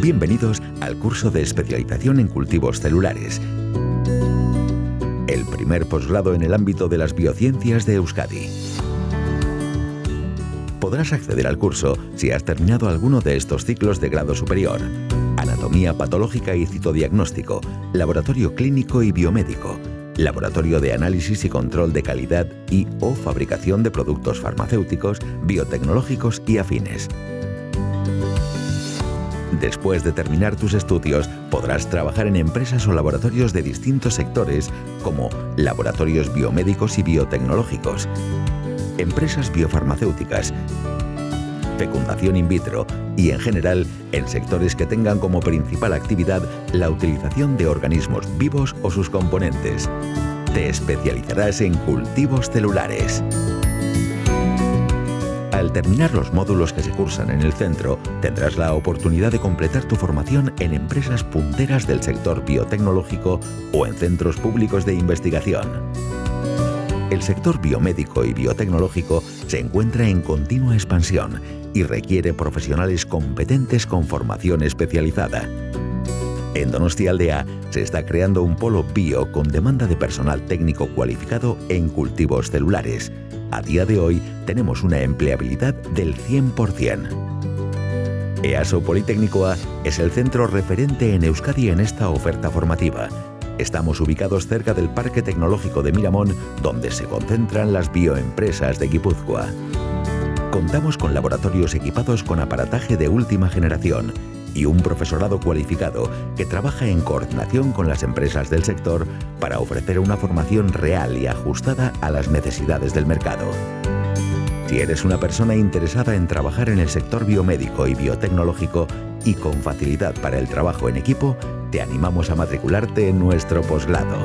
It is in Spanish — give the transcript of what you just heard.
Bienvenidos al curso de especialización en cultivos celulares. El primer posgrado en el ámbito de las biociencias de Euskadi. Podrás acceder al curso si has terminado alguno de estos ciclos de grado superior. Anatomía patológica y citodiagnóstico, laboratorio clínico y biomédico, laboratorio de análisis y control de calidad y o fabricación de productos farmacéuticos, biotecnológicos y afines. Después de terminar tus estudios, podrás trabajar en empresas o laboratorios de distintos sectores como laboratorios biomédicos y biotecnológicos, empresas biofarmacéuticas, fecundación in vitro y en general en sectores que tengan como principal actividad la utilización de organismos vivos o sus componentes. Te especializarás en cultivos celulares. Al terminar los módulos que se cursan en el centro, tendrás la oportunidad de completar tu formación en empresas punteras del sector biotecnológico o en centros públicos de investigación. El sector biomédico y biotecnológico se encuentra en continua expansión y requiere profesionales competentes con formación especializada. En Donostia Aldea se está creando un polo bio con demanda de personal técnico cualificado en cultivos celulares. A día de hoy tenemos una empleabilidad del 100%. EASO Politécnico A es el centro referente en Euskadi en esta oferta formativa Estamos ubicados cerca del Parque Tecnológico de Miramón, donde se concentran las bioempresas de Guipúzcoa. Contamos con laboratorios equipados con aparataje de última generación y un profesorado cualificado que trabaja en coordinación con las empresas del sector para ofrecer una formación real y ajustada a las necesidades del mercado. Si eres una persona interesada en trabajar en el sector biomédico y biotecnológico y con facilidad para el trabajo en equipo, te animamos a matricularte en nuestro posgrado.